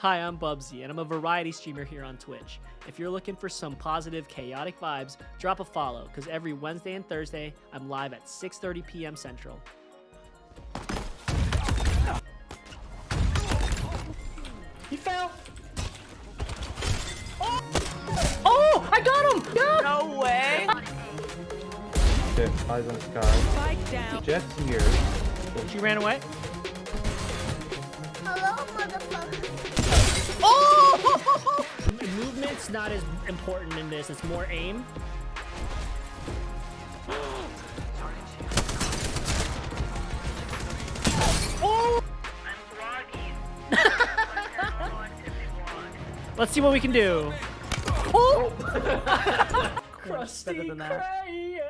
Hi, I'm Bubsy, and I'm a variety streamer here on Twitch. If you're looking for some positive, chaotic vibes, drop a follow, because every Wednesday and Thursday, I'm live at 6.30 p.m. Central. He fell! Oh! Oh! I got him! Yeah! No way. Okay, eyes on the sky. Spike down. Jett's here. She ran away. Hello, motherfucker. Not as important in this. It's more aim. Oh! Let's see what we can do. Oh! Crusty better than that. Craig.